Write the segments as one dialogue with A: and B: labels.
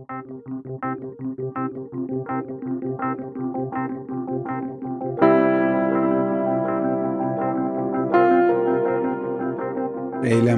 A: Eylem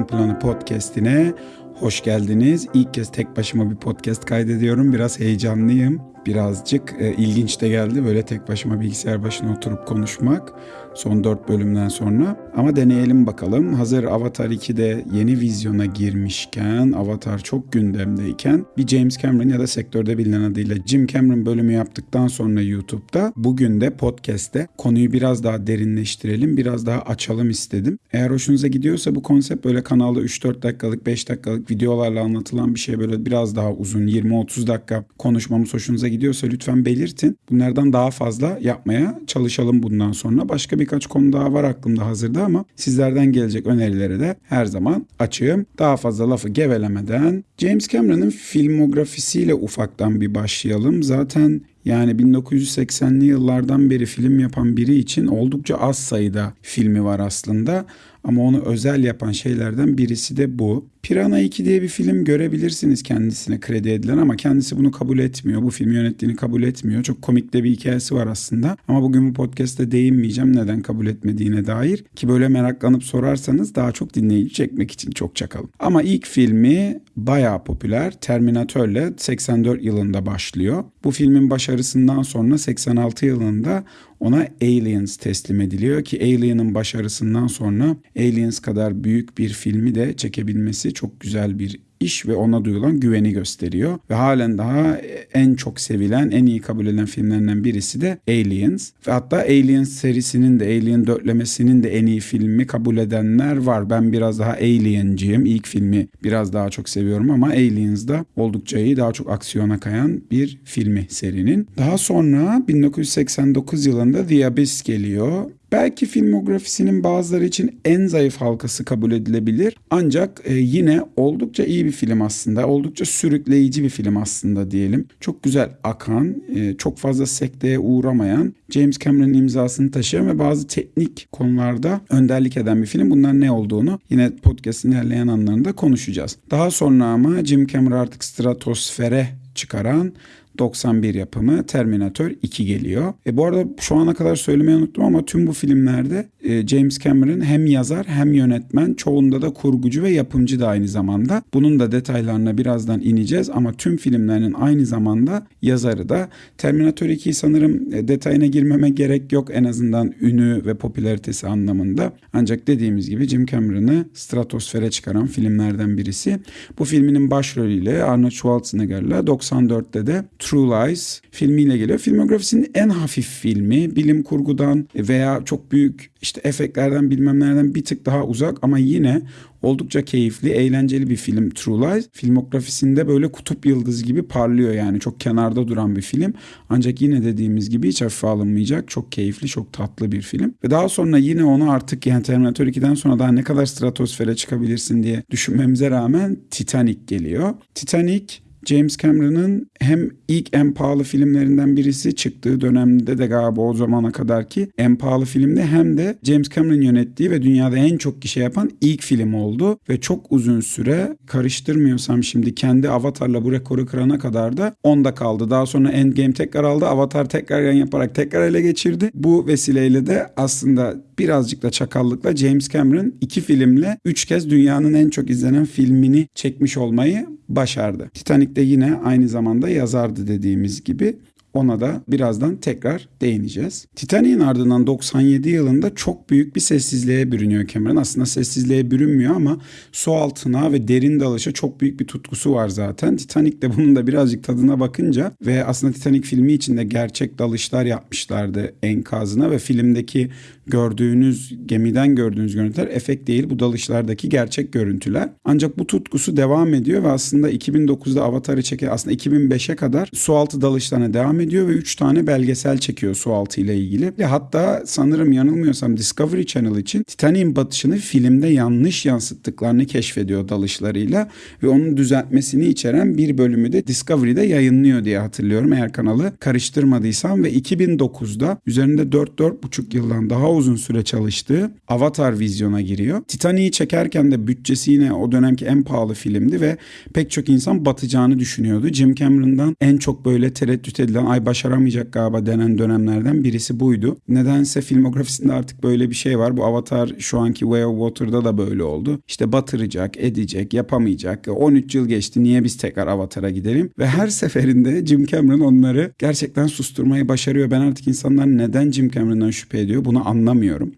A: Planı podcast'ine hoş geldiniz. İlk kez tek başıma bir podcast kaydediyorum. Biraz heyecanlıyım. Birazcık e, ilginç de geldi böyle tek başıma bilgisayar başına oturup konuşmak son 4 bölümden sonra. Ama deneyelim bakalım. Hazır Avatar 2'de yeni vizyona girmişken, Avatar çok gündemdeyken bir James Cameron ya da sektörde bilinen adıyla Jim Cameron bölümü yaptıktan sonra YouTube'da bugün de podcast'te konuyu biraz daha derinleştirelim, biraz daha açalım istedim. Eğer hoşunuza gidiyorsa bu konsept böyle kanalda 3-4 dakikalık, 5 dakikalık videolarla anlatılan bir şey böyle biraz daha uzun 20-30 dakika konuşmamız hoşunuza gidiyorsa lütfen belirtin. Bunlardan daha fazla yapmaya çalışalım bundan sonra. Başka birkaç konu daha var aklımda hazırda ama sizlerden gelecek önerilere de her zaman açığım. Daha fazla lafı gevelemeden James Cameron'ın filmografisiyle ufaktan bir başlayalım. Zaten yani 1980'li yıllardan beri film yapan biri için oldukça az sayıda filmi var aslında. Ama onu özel yapan şeylerden birisi de bu. Piranha 2 diye bir film görebilirsiniz kendisine kredi edilen ama kendisi bunu kabul etmiyor. Bu filmi yönettiğini kabul etmiyor. Çok komik de bir hikayesi var aslında. Ama bugün bu podcast'te değinmeyeceğim neden kabul etmediğine dair. Ki böyle meraklanıp sorarsanız daha çok dinleyici çekmek için çok çakalım. Ama ilk filmi bayağı popüler. Terminator'le 84 yılında başlıyor. Bu filmin başarısından sonra 86 yılında ona Aliens teslim ediliyor ki Alien'ın başarısından sonra Aliens kadar büyük bir filmi de çekebilmesi çok güzel bir iş ve ona duyulan güveni gösteriyor. Ve halen daha en çok sevilen, en iyi kabul edilen filmlerinden birisi de Aliens. Ve hatta Aliens serisinin de, Alien dörtlemesinin de en iyi filmi kabul edenler var. Ben biraz daha Alien'ciyim. İlk filmi biraz daha çok seviyorum ama Aliens da oldukça iyi, daha çok aksiyona kayan bir filmi serinin. Daha sonra 1989 yılında The Abyss geliyor. Belki filmografisinin bazıları için en zayıf halkası kabul edilebilir. Ancak e, yine oldukça iyi bir film aslında. Oldukça sürükleyici bir film aslında diyelim. Çok güzel akan, e, çok fazla sekteye uğramayan, James Cameron'ın imzasını taşıyan ve bazı teknik konularda önderlik eden bir film. Bunlar ne olduğunu yine podcast'in ilerleyen anlarında konuşacağız. Daha sonra ama Jim Cameron artık stratosfere çıkaran 91 yapımı Terminator 2 geliyor. E bu arada şu ana kadar söylemeyi unuttum ama tüm bu filmlerde e, James Cameron hem yazar hem yönetmen çoğunda da kurgucu ve yapımcı da aynı zamanda. Bunun da detaylarına birazdan ineceğiz ama tüm filmlerinin aynı zamanda yazarı da. Terminator 2 sanırım e, detayına girmeme gerek yok en azından ünü ve popülaritesi anlamında. Ancak dediğimiz gibi Jim Cameron'ı stratosfere çıkaran filmlerden birisi. Bu filminin başrolüyle Arnold Schwarzenegger'la 94'te de True Lies filmiyle geliyor. Filmografisinin en hafif filmi bilim kurgudan veya çok büyük işte efektlerden bilmemlerden bir tık daha uzak ama yine oldukça keyifli, eğlenceli bir film True Lies. Filmografisinde böyle kutup yıldız gibi parlıyor yani çok kenarda duran bir film. Ancak yine dediğimiz gibi hiç hafife alınmayacak çok keyifli, çok tatlı bir film. Ve daha sonra yine onu artık yani Terminator 2'den sonra daha ne kadar stratosfere çıkabilirsin diye düşünmemize rağmen Titanic geliyor. Titanic James Cameron'ın hem ilk en pahalı filmlerinden birisi çıktığı dönemde de galiba o zamana kadar ki en pahalı filmde hem de James Cameron yönettiği ve dünyada en çok kişi yapan ilk film oldu ve çok uzun süre karıştırmıyorsam şimdi kendi Avatar'la bu rekoru kırana kadar da onda kaldı. Daha sonra Endgame tekrar aldı. Avatar tekrar yan yaparak tekrar ele geçirdi. Bu vesileyle de aslında birazcık da çakallıkla James Cameron iki filmle üç kez dünyanın en çok izlenen filmini çekmiş olmayı başardı. Titanic de yine aynı zamanda yazardı dediğimiz gibi. Ona da birazdan tekrar değineceğiz. Titanic'in ardından 97 yılında çok büyük bir sessizliğe bürünüyor Cameron. Aslında sessizliğe bürünmüyor ama su altına ve derin dalışa çok büyük bir tutkusu var zaten. Titanic de bunun da birazcık tadına bakınca ve aslında Titanic filmi içinde gerçek dalışlar yapmışlardı enkazına ve filmdeki gördüğünüz gemiden gördüğünüz görüntüler efekt değil bu dalışlardaki gerçek görüntüler. Ancak bu tutkusu devam ediyor ve aslında 2009'da Avatar'ı çeken aslında 2005'e kadar sualtı dalışlarına devam ediyor ve 3 tane belgesel çekiyor sualtı ile ilgili. Ve hatta sanırım yanılmıyorsam Discovery Channel için Titanic'in batışını filmde yanlış yansıttıklarını keşfediyor dalışlarıyla ve onun düzeltmesini içeren bir bölümü de Discovery'de yayınlıyor diye hatırlıyorum eğer kanalı karıştırmadıysam ve 2009'da üzerinde 4-4,5 yıldan daha uzun süre çalıştığı Avatar vizyona giriyor. Titanic'i çekerken de bütçesi yine o dönemki en pahalı filmdi ve pek çok insan batacağını düşünüyordu. Jim Cameron'dan en çok böyle tereddüt edilen ay başaramayacak galiba denen dönemlerden birisi buydu. Nedense filmografisinde artık böyle bir şey var. Bu Avatar şu anki Way of Water'da da böyle oldu. İşte batıracak, edecek, yapamayacak. 13 yıl geçti niye biz tekrar Avatar'a gidelim? Ve her seferinde Jim Cameron onları gerçekten susturmayı başarıyor. Ben artık insanlar neden Jim Cameron'dan şüphe ediyor bunu anlamıyorum.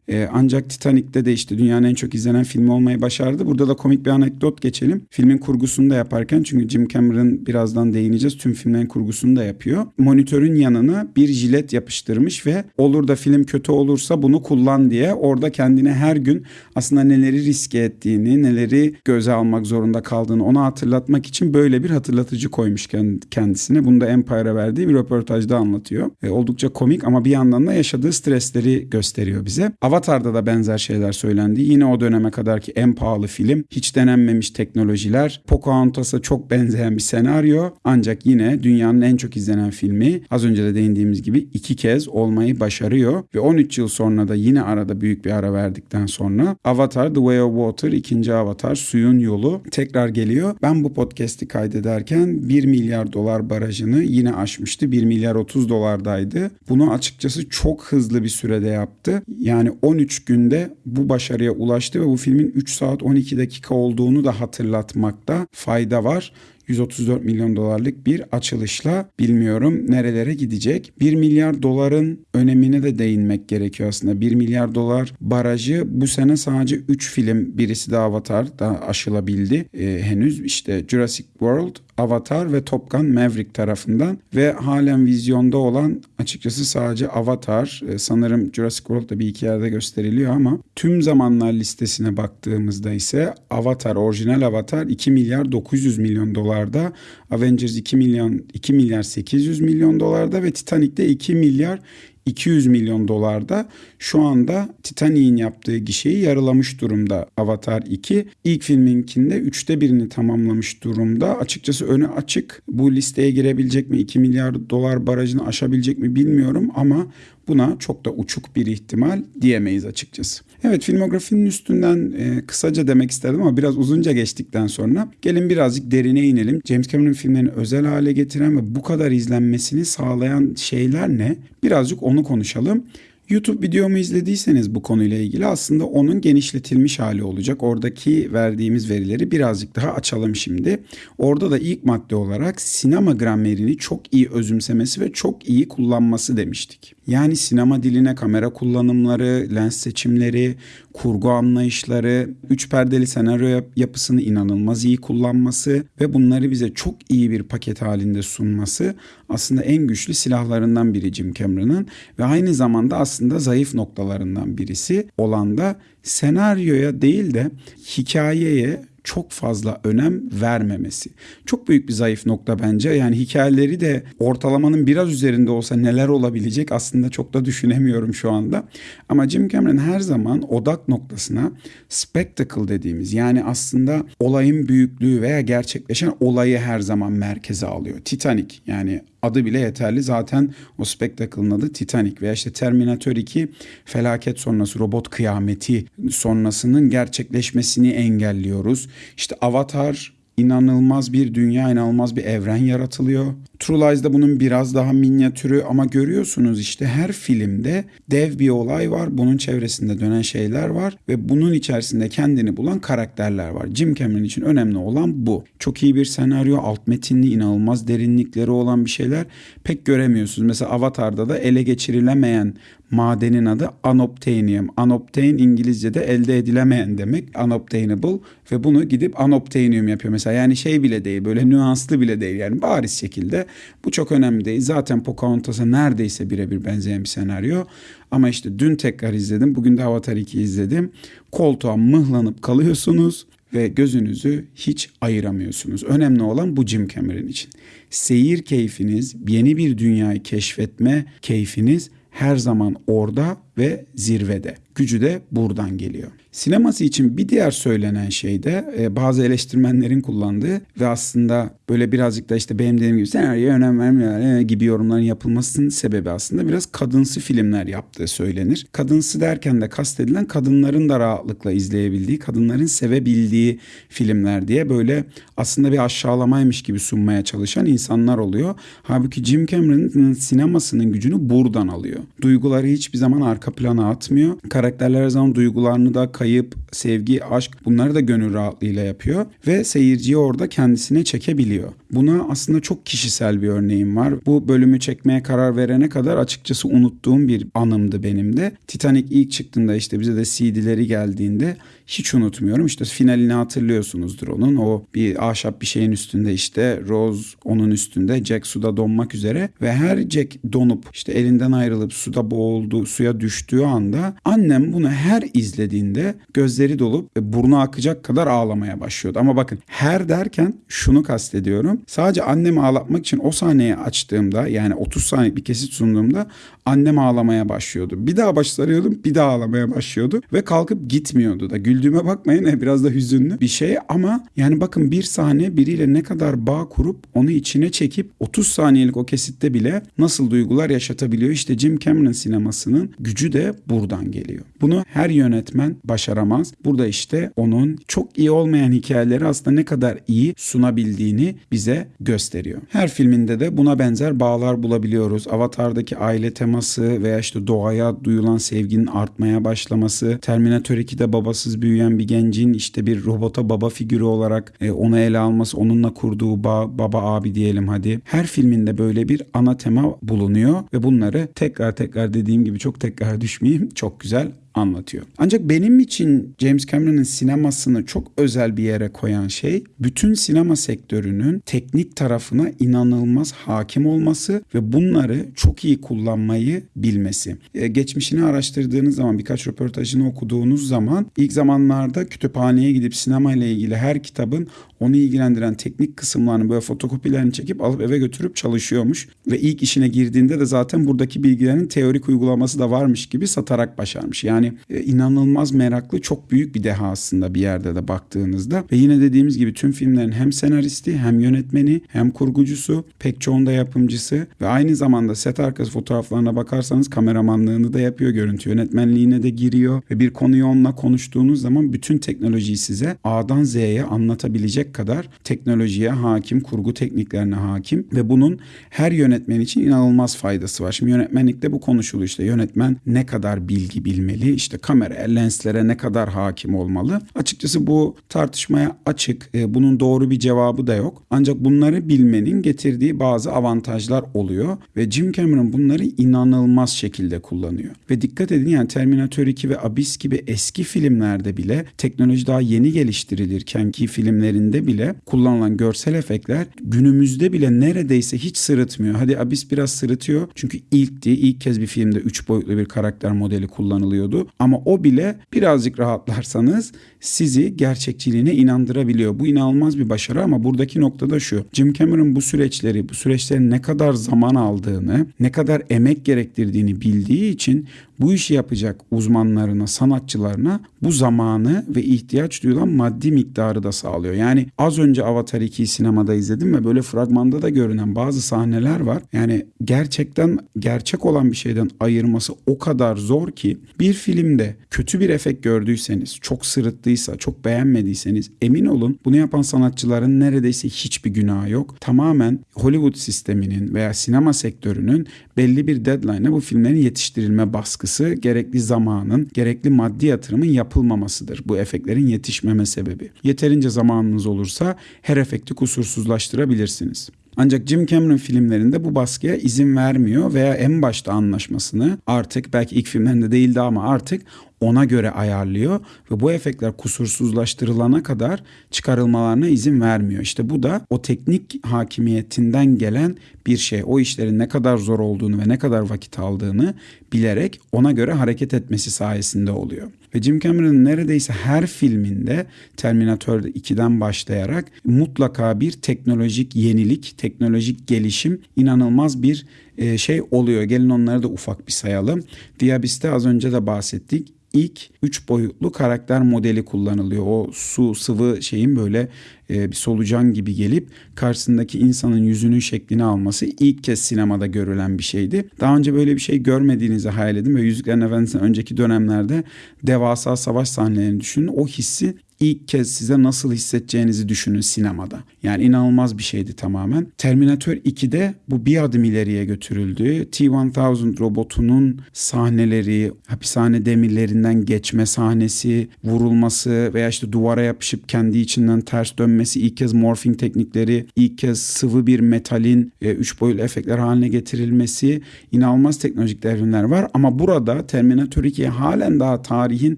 A: Ee, ancak Titanic'te de işte dünyanın en çok izlenen filmi olmayı başardı. Burada da komik bir anekdot geçelim. Filmin kurgusunu da yaparken çünkü Jim Cameron birazdan değineceğiz. Tüm filmlerin kurgusunu da yapıyor. Monitörün yanına bir jilet yapıştırmış ve olur da film kötü olursa bunu kullan diye orada kendine her gün aslında neleri riske ettiğini, neleri göze almak zorunda kaldığını ona hatırlatmak için böyle bir hatırlatıcı koymuş kendisine. Bunu da Empire'a verdiği bir röportajda anlatıyor. E, oldukça komik ama bir yandan da yaşadığı stresleri gösteriyor bize. Avatar'da da benzer şeyler söylendi. Yine o döneme kadarki en pahalı film. Hiç denenmemiş teknolojiler. Pocahontas'a çok benzeyen bir senaryo. Ancak yine dünyanın en çok izlenen filmi. Az önce de değindiğimiz gibi iki kez olmayı başarıyor. Ve 13 yıl sonra da yine arada büyük bir ara verdikten sonra Avatar The Way of Water ikinci Avatar Suyun Yolu tekrar geliyor. Ben bu podcast'i kaydederken 1 milyar dolar barajını yine aşmıştı. 1 milyar 30 dolardaydı. Bunu açıkçası çok hızlı bir sürede yaptı. Yani 13 günde bu başarıya ulaştı ve bu filmin 3 saat 12 dakika olduğunu da hatırlatmakta fayda var. 134 milyon dolarlık bir açılışla bilmiyorum nerelere gidecek. 1 milyar doların önemine de değinmek gerekiyor aslında. 1 milyar dolar barajı bu sene sadece 3 film birisi de Avatar da aşılabildi. Ee, henüz işte Jurassic World, Avatar ve Top Maverick tarafından ve halen vizyonda olan açıkçası sadece Avatar e, sanırım Jurassic World'da bir iki yerde gösteriliyor ama tüm zamanlar listesine baktığımızda ise Avatar orijinal Avatar 2 milyar 900 milyon dolarda Avengers 2 milyon 2 milyar 800 milyon dolarda ve Titanic'te 2 milyar 200 milyon dolarda şu anda Titanic'in yaptığı gişeyi yarılamış durumda Avatar 2. İlk filminkinde üçte birini tamamlamış durumda. Açıkçası önü açık. Bu listeye girebilecek mi? 2 milyar dolar barajını aşabilecek mi bilmiyorum ama Buna çok da uçuk bir ihtimal diyemeyiz açıkçası. Evet filmografinin üstünden e, kısaca demek istedim ama biraz uzunca geçtikten sonra gelin birazcık derine inelim. James Cameron filmlerini özel hale getiren ve bu kadar izlenmesini sağlayan şeyler ne? Birazcık onu konuşalım. YouTube videomu izlediyseniz bu konuyla ilgili aslında onun genişletilmiş hali olacak. Oradaki verdiğimiz verileri birazcık daha açalım şimdi. Orada da ilk madde olarak sinema gramerini çok iyi özümsemesi ve çok iyi kullanması demiştik. Yani sinema diline kamera kullanımları, lens seçimleri, kurgu anlayışları, üç perdeli senaryo yapısını inanılmaz iyi kullanması ve bunları bize çok iyi bir paket halinde sunması aslında en güçlü silahlarından biri Jim Cameron'ın ve aynı zamanda aslında zayıf noktalarından birisi olan da senaryoya değil de hikayeye çok fazla önem vermemesi. Çok büyük bir zayıf nokta bence. Yani hikayeleri de ortalamanın biraz üzerinde olsa neler olabilecek aslında çok da düşünemiyorum şu anda. Ama Jim Cameron her zaman odak noktasına spectacle dediğimiz yani aslında olayın büyüklüğü veya gerçekleşen olayı her zaman merkeze alıyor. Titanic yani adı bile yeterli. Zaten o spektakılın adı Titanic veya işte Terminator 2 felaket sonrası robot kıyameti sonrasının gerçekleşmesini engelliyoruz. İşte Avatar inanılmaz bir dünya, inanılmaz bir evren yaratılıyor. True Lies'da bunun biraz daha minyatürü ama görüyorsunuz işte her filmde dev bir olay var. Bunun çevresinde dönen şeyler var ve bunun içerisinde kendini bulan karakterler var. Jim Cameron için önemli olan bu. Çok iyi bir senaryo, alt metinli, inanılmaz derinlikleri olan bir şeyler pek göremiyorsunuz. Mesela Avatar'da da ele geçirilemeyen madenin adı unobtainium. Unobtain İngilizce'de elde edilemeyen demek. Unobtainable ve bunu gidip unobtainium yapıyor mesela. Yani şey bile değil böyle nüanslı bile değil yani bariz şekilde. Bu çok önemli değil. Zaten Pocahontas'a neredeyse birebir benzeyen bir senaryo. Ama işte dün tekrar izledim. Bugün de Avatar 2 izledim. Koltuğa mıhlanıp kalıyorsunuz ve gözünüzü hiç ayıramıyorsunuz. Önemli olan bu Jim Cameron için. Seyir keyfiniz, yeni bir dünyayı keşfetme keyfiniz her zaman orada ve zirvede. Gücü de buradan geliyor. Sineması için bir diğer söylenen şey de e, bazı eleştirmenlerin kullandığı ve aslında böyle birazcık da işte benim dediğim gibi senaryo önem vermiyor e, gibi yorumların yapılmasının sebebi aslında biraz kadınsı filmler yaptığı söylenir. Kadınsı derken de kastedilen kadınların da rahatlıkla izleyebildiği, kadınların sevebildiği filmler diye böyle aslında bir aşağılamaymış gibi sunmaya çalışan insanlar oluyor. Halbuki Jim Cameron'ın sinemasının gücünü buradan alıyor. Duyguları hiçbir zaman arka plana atmıyor. Karakterler her zaman duygularını da kayıp, sevgi, aşk bunları da gönül rahatlığıyla yapıyor ve seyirciyi orada kendisine çekebiliyor. Buna aslında çok kişisel bir örneğim var. Bu bölümü çekmeye karar verene kadar açıkçası unuttuğum bir anımdı benim de. Titanic ilk çıktığında işte bize de CD'leri geldiğinde hiç unutmuyorum. İşte finalini hatırlıyorsunuzdur onun. O bir ahşap bir şeyin üstünde işte Rose onun üstünde Jack suda donmak üzere ve her Jack donup işte elinden ayrılıp suda boğuldu, suya düştüğü anda annem bunu her izlediğinde gözleri dolup burnu akacak kadar ağlamaya başlıyordu. Ama bakın her derken şunu kastediyorum. Sadece annemi ağlatmak için o sahneyi açtığımda yani 30 saniye bir kesit sunduğumda annem ağlamaya başlıyordu. Bir daha baş sarıyordum bir daha ağlamaya başlıyordu ve kalkıp gitmiyordu da. Güldüğüme bakmayın biraz da hüzünlü bir şey ama yani bakın bir sahne biriyle ne kadar bağ kurup onu içine çekip 30 saniyelik o kesitte bile nasıl duygular yaşatabiliyor. İşte Jim Cameron sinemasının gücü de buradan geliyor. Bunu her yönetmen başaramaz. Burada işte onun çok iyi olmayan hikayeleri aslında ne kadar iyi sunabildiğini bize gösteriyor. Her filminde de buna benzer bağlar bulabiliyoruz. Avatar'daki aile teması veya işte doğaya duyulan sevginin artmaya başlaması, Terminator 2'de babasız büyüyen bir gencin işte bir robota baba figürü olarak e, onu ele alması, onunla kurduğu bağ, baba abi diyelim hadi. Her filminde böyle bir ana tema bulunuyor ve bunları tekrar tekrar dediğim gibi çok tekrar düşmeyeyim. Çok güzel anlatıyor. Ancak benim için James Cameron'ın sinemasını çok özel bir yere koyan şey bütün sinema sektörünün teknik tarafına inanılmaz hakim olması ve bunları çok iyi kullanmayı bilmesi. Ee, geçmişini araştırdığınız zaman birkaç röportajını okuduğunuz zaman ilk zamanlarda kütüphaneye gidip sinema ile ilgili her kitabın onu ilgilendiren teknik kısımlarını böyle fotokopilerini çekip alıp eve götürüp çalışıyormuş. Ve ilk işine girdiğinde de zaten buradaki bilgilerin teorik uygulaması da varmış gibi satarak başarmış. Yani e, inanılmaz meraklı çok büyük bir deha aslında bir yerde de baktığınızda. Ve yine dediğimiz gibi tüm filmlerin hem senaristi hem yönetmeni hem kurgucusu pek çoğunda yapımcısı ve aynı zamanda set arkası fotoğraflarına bakarsanız kameramanlığını da yapıyor görüntü yönetmenliğine de giriyor ve bir konuyu onunla konuştuğunuz zaman bütün teknolojiyi size A'dan Z'ye anlatabilecek kadar teknolojiye hakim, kurgu tekniklerine hakim ve bunun her yönetmen için inanılmaz faydası var. Şimdi yönetmenlikte bu konuşuluyor işte yönetmen ne kadar bilgi bilmeli, işte kameraya, lenslere ne kadar hakim olmalı. Açıkçası bu tartışmaya açık. E, bunun doğru bir cevabı da yok. Ancak bunları bilmenin getirdiği bazı avantajlar oluyor ve Jim Cameron bunları inanılmaz şekilde kullanıyor. Ve dikkat edin yani Terminator 2 ve Abyss gibi eski filmlerde bile teknoloji daha yeni geliştirilirken ki filmlerinde bile kullanılan görsel efektler günümüzde bile neredeyse hiç sırıtmıyor. Hadi Abyss biraz sırıtıyor çünkü ilkti. ilk kez bir filmde 3 boyutlu bir karakter modeli kullanılıyordu. Ama o bile birazcık rahatlarsanız sizi gerçekçiliğine inandırabiliyor. Bu inanılmaz bir başarı ama buradaki noktada şu. Jim Cameron bu süreçleri, bu süreçlerin ne kadar zaman aldığını, ne kadar emek gerektirdiğini bildiği için bu işi yapacak uzmanlarına, sanatçılarına bu zamanı ve ihtiyaç duyulan maddi miktarı da sağlıyor. Yani az önce Avatar 2'yi sinemada izledim ve böyle fragmanda da görünen bazı sahneler var. Yani gerçekten gerçek olan bir şeyden ayırması o kadar zor ki bir filmde kötü bir efekt gördüyseniz, çok sırıttıysa, çok beğenmediyseniz emin olun bunu yapan sanatçıların neredeyse hiçbir günahı yok. Tamamen Hollywood sisteminin veya sinema sektörünün belli bir deadline'a bu filmlerin yetiştirilme baskısı, gerekli zamanın, gerekli maddi yatırımın yapılmamasıdır. Bu efektlerin yetişmeme sebebi. Yeterince zamanınız olursa her efekti kusursuzlaştırabilirsiniz. Ancak Jim Cameron filmlerinde bu baskıya izin vermiyor veya en başta anlaşmasını artık belki ilk filmlerinde değildi ama artık ona göre ayarlıyor ve bu efektler kusursuzlaştırılana kadar çıkarılmalarına izin vermiyor. İşte bu da o teknik hakimiyetinden gelen bir şey. O işlerin ne kadar zor olduğunu ve ne kadar vakit aldığını bilerek ona göre hareket etmesi sayesinde oluyor. Ve Jim Cameron'ın neredeyse her filminde Terminator 2'den başlayarak mutlaka bir teknolojik yenilik, teknolojik gelişim, inanılmaz bir e, şey oluyor. Gelin onları da ufak bir sayalım. The Abyss'te az önce de bahsettik ilk üç boyutlu karakter modeli kullanılıyor. O su sıvı şeyin böyle e, bir solucan gibi gelip karşısındaki insanın yüzünün şeklini alması ilk kez sinemada görülen bir şeydi. Daha önce böyle bir şey görmediğinizi hayal edin ve Yüzüklerin Efendisi'nin önceki dönemlerde devasa savaş sahnelerini düşünün. O hissi ilk kez size nasıl hissedeceğinizi düşünün sinemada. Yani inanılmaz bir şeydi tamamen. Terminator 2'de bu bir adım ileriye götürüldü. T-1000 robotunun sahneleri, hapishane demirlerinden geçme sahnesi, vurulması veya işte duvara yapışıp kendi içinden ters dönmesi, ilk kez morphing teknikleri, ilk kez sıvı bir metalin e, üç boyutlu efektler haline getirilmesi inanılmaz teknolojik devrimler var. Ama burada Terminator 2 halen daha tarihin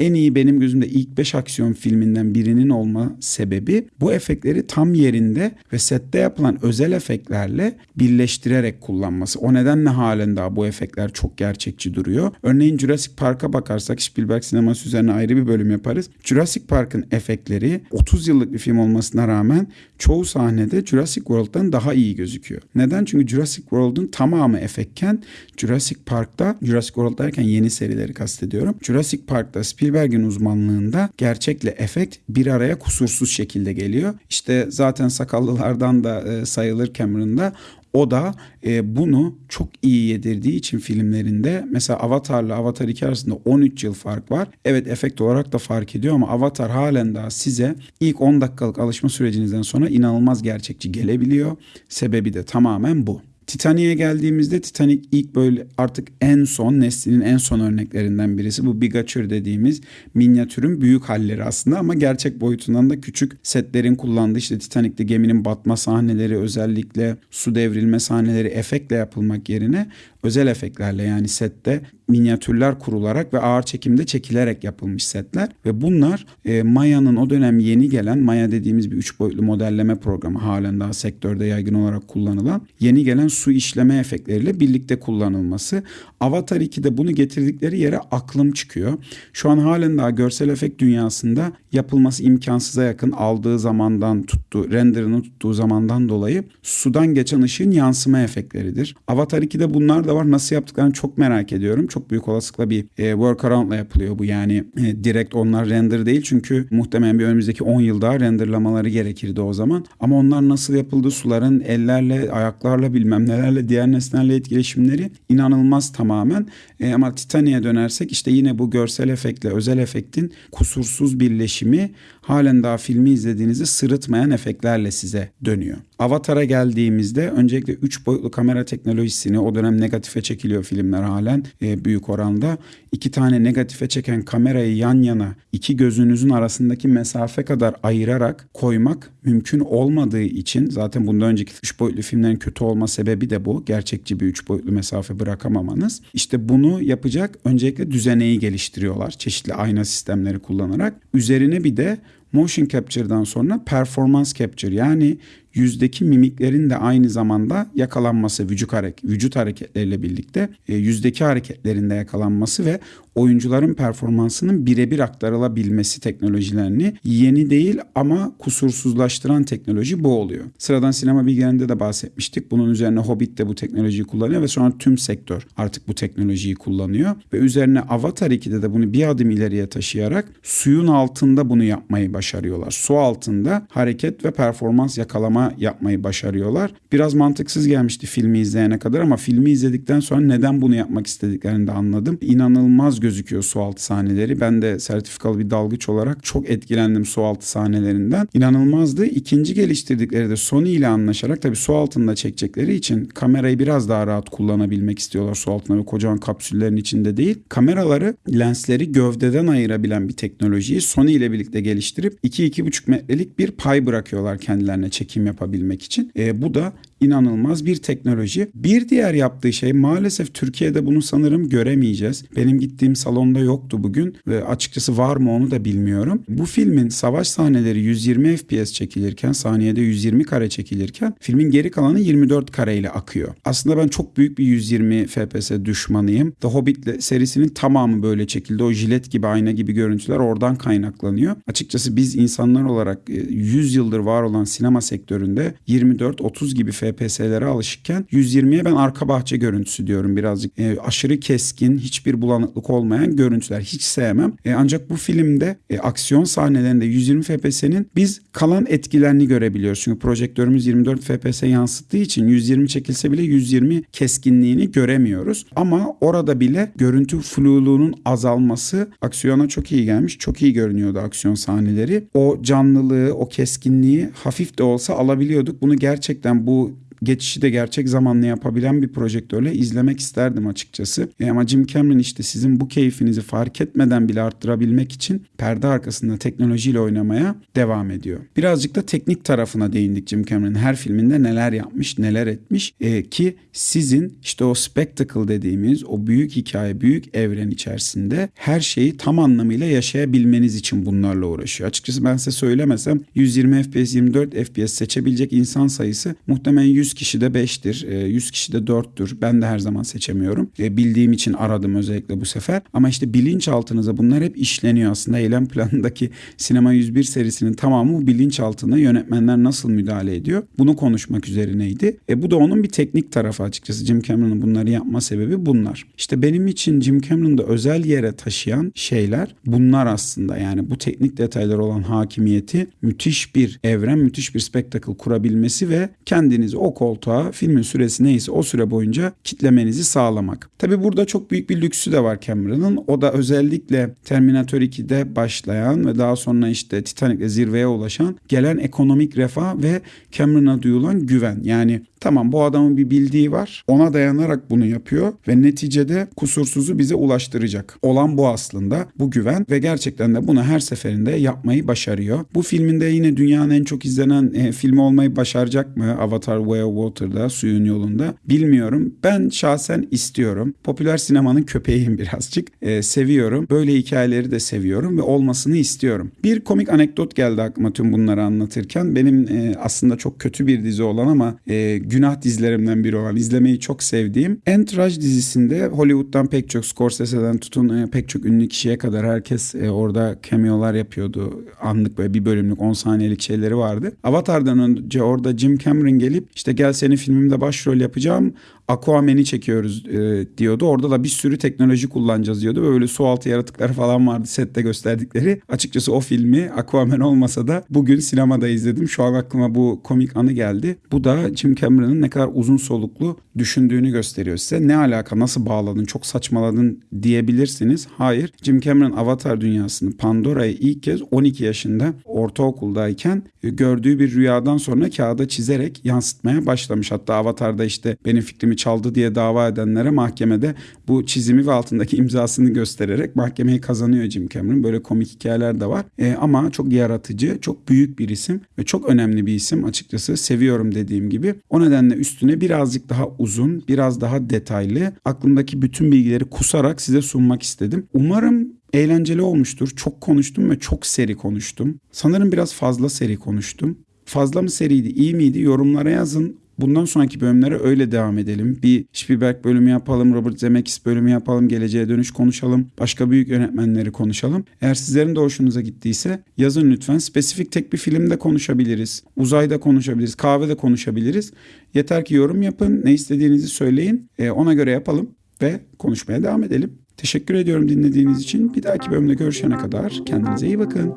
A: en iyi benim gözümde ilk 5 aksiyon filminde efektlerinden birinin olma sebebi bu efektleri tam yerinde ve sette yapılan özel efektlerle birleştirerek kullanması. O nedenle halen daha bu efektler çok gerçekçi duruyor. Örneğin Jurassic Park'a bakarsak Spielberg sineması üzerine ayrı bir bölüm yaparız. Jurassic Park'ın efektleri 30 yıllık bir film olmasına rağmen çoğu sahnede Jurassic World'dan daha iyi gözüküyor. Neden? Çünkü Jurassic World'un tamamı efektken Jurassic Park'ta Jurassic World derken yeni serileri kastediyorum. Jurassic Park'ta Spielberg'in uzmanlığında gerçekle efekt efekt bir araya kusursuz şekilde geliyor. İşte zaten sakallılardan da e, sayılır Cameron'da. O da e, bunu çok iyi yedirdiği için filmlerinde mesela Avatar'la Avatar 2 arasında 13 yıl fark var. Evet efekt olarak da fark ediyor ama Avatar halen daha size ilk 10 dakikalık alışma sürecinizden sonra inanılmaz gerçekçi gelebiliyor. Sebebi de tamamen bu. Titanic'e geldiğimizde Titanic ilk böyle artık en son neslinin en son örneklerinden birisi. Bu bigatür dediğimiz minyatürün büyük halleri aslında ama gerçek boyutundan da küçük setlerin kullandığı işte Titanic'te geminin batma sahneleri özellikle su devrilme sahneleri efektle yapılmak yerine özel efektlerle yani sette minyatürler kurularak ve ağır çekimde çekilerek yapılmış setler ve bunlar e, Maya'nın o dönem yeni gelen Maya dediğimiz bir üç boyutlu modelleme programı halen daha sektörde yaygın olarak kullanılan yeni gelen su işleme efektleriyle birlikte kullanılması. Avatar 2'de bunu getirdikleri yere aklım çıkıyor. Şu an halen daha görsel efekt dünyasında yapılması imkansıza yakın aldığı zamandan tuttu, renderını tuttuğu zamandan dolayı sudan geçen ışığın yansıma efektleridir. Avatar 2'de bunlar da var. Nasıl yaptıklarını çok merak ediyorum. Çok büyük olasılıkla bir e, workaround'la yapılıyor bu. Yani e, direkt onlar render değil çünkü muhtemelen bir önümüzdeki 10 yıl daha renderlamaları gerekirdi o zaman. Ama onlar nasıl yapıldı? Suların ellerle, ayaklarla bilmem nelerle diğer nesnelerle etkileşimleri inanılmaz tamamen. E, ama Titanic'e dönersek işte yine bu görsel efektle özel efektin kusursuz birleşimi halen daha filmi izlediğinizde sırıtmayan efektlerle size dönüyor. Avatar'a geldiğimizde öncelikle 3 boyutlu kamera teknolojisini o dönem negatife çekiliyor filmler halen e, büyük oranda. iki tane negatife çeken kamerayı yan yana iki gözünüzün arasındaki mesafe kadar ayırarak koymak mümkün olmadığı için zaten bundan önceki 3 boyutlu filmlerin kötü olma sebebi de bu. Gerçekçi bir 3 boyutlu mesafe bırakamamanız. İşte bunu yapacak öncelikle düzeneyi geliştiriyorlar. Çeşitli ayna sistemleri kullanarak. Üzerine bir de motion capture'dan sonra performance capture yani yüzdeki mimiklerin de aynı zamanda yakalanması vücut, hareket, vücut hareketleriyle birlikte e, yüzdeki hareketlerinde yakalanması ve oyuncuların performansının birebir aktarılabilmesi teknolojilerini yeni değil ama kusursuzlaştıran teknoloji bu oluyor. Sıradan sinema bilgilerinde de bahsetmiştik. Bunun üzerine Hobbit de bu teknolojiyi kullanıyor ve sonra tüm sektör artık bu teknolojiyi kullanıyor. Ve üzerine Avatar 2'de de bunu bir adım ileriye taşıyarak suyun altında bunu yapmayı başarıyorlar. Su altında hareket ve performans yakalama yapmayı başarıyorlar. Biraz mantıksız gelmişti filmi izleyene kadar ama filmi izledikten sonra neden bunu yapmak istediklerini de anladım. İnanılmaz gözüküyor sualtı sahneleri. Ben de sertifikalı bir dalgıç olarak çok etkilendim sualtı sahnelerinden. İnanılmazdı. İkinci geliştirdikleri de Sony ile anlaşarak tabii su altında çekecekleri için kamerayı biraz daha rahat kullanabilmek istiyorlar su altında ve kocaman kapsüllerin içinde değil. Kameraları lensleri gövdeden ayırabilen bir teknolojiyi Sony ile birlikte geliştirip 2-2,5 metrelik bir pay bırakıyorlar kendilerine çekim yapabilmek için. E, bu da inanılmaz bir teknoloji. Bir diğer yaptığı şey maalesef Türkiye'de bunu sanırım göremeyeceğiz. Benim gittiğim salonda yoktu bugün ve açıkçası var mı onu da bilmiyorum. Bu filmin savaş sahneleri 120 FPS çekilirken saniyede 120 kare çekilirken filmin geri kalanı 24 kare ile akıyor. Aslında ben çok büyük bir 120 FPS düşmanıyım. The Hobbit serisinin tamamı böyle çekildi. O jilet gibi ayna gibi görüntüler oradan kaynaklanıyor. Açıkçası biz insanlar olarak 100 e, yıldır var olan sinema sektöründe 24-30 gibi FPS FPS'lere alışıkken 120'ye ben arka bahçe görüntüsü diyorum birazcık. E, aşırı keskin, hiçbir bulanıklık olmayan görüntüler. Hiç sevmem. E, ancak bu filmde e, aksiyon sahnelerinde 120 FPS'nin biz kalan etkilerini görebiliyoruz. Çünkü projektörümüz 24 FPS yansıttığı için 120 çekilse bile 120 keskinliğini göremiyoruz. Ama orada bile görüntü fluluğunun azalması aksiyona çok iyi gelmiş. Çok iyi görünüyordu aksiyon sahneleri. O canlılığı, o keskinliği hafif de olsa alabiliyorduk. Bunu gerçekten bu geçişi de gerçek zamanlı yapabilen bir projektörle izlemek isterdim açıkçası. E ama Jim Cameron işte sizin bu keyfinizi fark etmeden bile arttırabilmek için perde arkasında teknolojiyle oynamaya devam ediyor. Birazcık da teknik tarafına değindik Jim Cameron. Her filminde neler yapmış, neler etmiş e, ki sizin işte o spectacle dediğimiz o büyük hikaye, büyük evren içerisinde her şeyi tam anlamıyla yaşayabilmeniz için bunlarla uğraşıyor. Açıkçası ben size söylemesem 120 FPS, 24 FPS seçebilecek insan sayısı muhtemelen 100 kişi de 5'tir, 100 kişi de 4'tür. Ben de her zaman seçemiyorum. E, bildiğim için aradım özellikle bu sefer. Ama işte bilinçaltınıza bunlar hep işleniyor aslında. Eylem planındaki Sinema 101 serisinin tamamı bilinçaltına yönetmenler nasıl müdahale ediyor? Bunu konuşmak üzerineydi. E, bu da onun bir teknik tarafı açıkçası. Jim Cameron'ın bunları yapma sebebi bunlar. İşte benim için Jim Cameron'da özel yere taşıyan şeyler bunlar aslında. Yani bu teknik detaylar olan hakimiyeti müthiş bir evren, müthiş bir spektakl kurabilmesi ve kendinizi o koltuğa filmin süresi neyse o süre boyunca kitlemenizi sağlamak. Tabi burada çok büyük bir lüksü de var Cameron'ın. O da özellikle Terminator 2'de başlayan ve daha sonra işte Titanic'le zirveye ulaşan gelen ekonomik refah ve Cameron'a duyulan güven. Yani Tamam bu adamın bir bildiği var. Ona dayanarak bunu yapıyor ve neticede kusursuzu bize ulaştıracak. Olan bu aslında. Bu güven ve gerçekten de bunu her seferinde yapmayı başarıyor. Bu filminde yine dünyanın en çok izlenen e, filmi olmayı başaracak mı? Avatar Way of Water'da, suyun yolunda. Bilmiyorum. Ben şahsen istiyorum. Popüler sinemanın köpeğiyim birazcık. E, seviyorum. Böyle hikayeleri de seviyorum ve olmasını istiyorum. Bir komik anekdot geldi aklıma tüm bunları anlatırken. Benim e, aslında çok kötü bir dizi olan ama e, günah dizilerimden biri olan izlemeyi çok sevdiğim Entourage dizisinde Hollywood'dan pek çok Scorsese'den tutun e, pek çok ünlü kişiye kadar herkes e, orada cameo'lar yapıyordu. Anlık böyle bir bölümlük 10 saniyelik şeyleri vardı. Avatar'dan önce orada Jim Cameron gelip işte gel senin filmimde başrol yapacağım Aquaman'i çekiyoruz e, diyordu. Orada da bir sürü teknoloji kullanacağız diyordu. Böyle su altı yaratıkları falan vardı sette gösterdikleri. Açıkçası o filmi Aquaman olmasa da bugün sinemada izledim. Şu an aklıma bu komik anı geldi. Bu da Jim Cameron'ın ne kadar uzun soluklu düşündüğünü gösteriyor size. Ne alaka nasıl bağladın çok saçmaladın diyebilirsiniz. Hayır Jim Cameron Avatar dünyasını Pandora'yı ilk kez 12 yaşında ortaokuldayken gördüğü bir rüyadan sonra kağıda çizerek yansıtmaya başlamış. Hatta Avatar'da işte benim fikrimi çaldı diye dava edenlere mahkemede bu çizimi ve altındaki imzasını göstererek mahkemeyi kazanıyor Jim Cameron. Böyle komik hikayeler de var. E, ama çok yaratıcı, çok büyük bir isim ve çok önemli bir isim açıkçası. Seviyorum dediğim gibi. O nedenle üstüne birazcık daha uzun, biraz daha detaylı, aklımdaki bütün bilgileri kusarak size sunmak istedim. Umarım eğlenceli olmuştur. Çok konuştum ve çok seri konuştum. Sanırım biraz fazla seri konuştum. Fazla mı seriydi, iyi miydi? Yorumlara yazın. Bundan sonraki bölümlere öyle devam edelim. Bir Spielberg bölümü yapalım, Robert Zemeckis bölümü yapalım, geleceğe dönüş konuşalım, başka büyük yönetmenleri konuşalım. Eğer sizlerin de hoşunuza gittiyse yazın lütfen. Spesifik tek bir filmde konuşabiliriz, uzayda konuşabiliriz, kahvede konuşabiliriz. Yeter ki yorum yapın, ne istediğinizi söyleyin, e, ona göre yapalım ve konuşmaya devam edelim. Teşekkür ediyorum dinlediğiniz için. Bir dahaki bölümde görüşene kadar kendinize iyi bakın.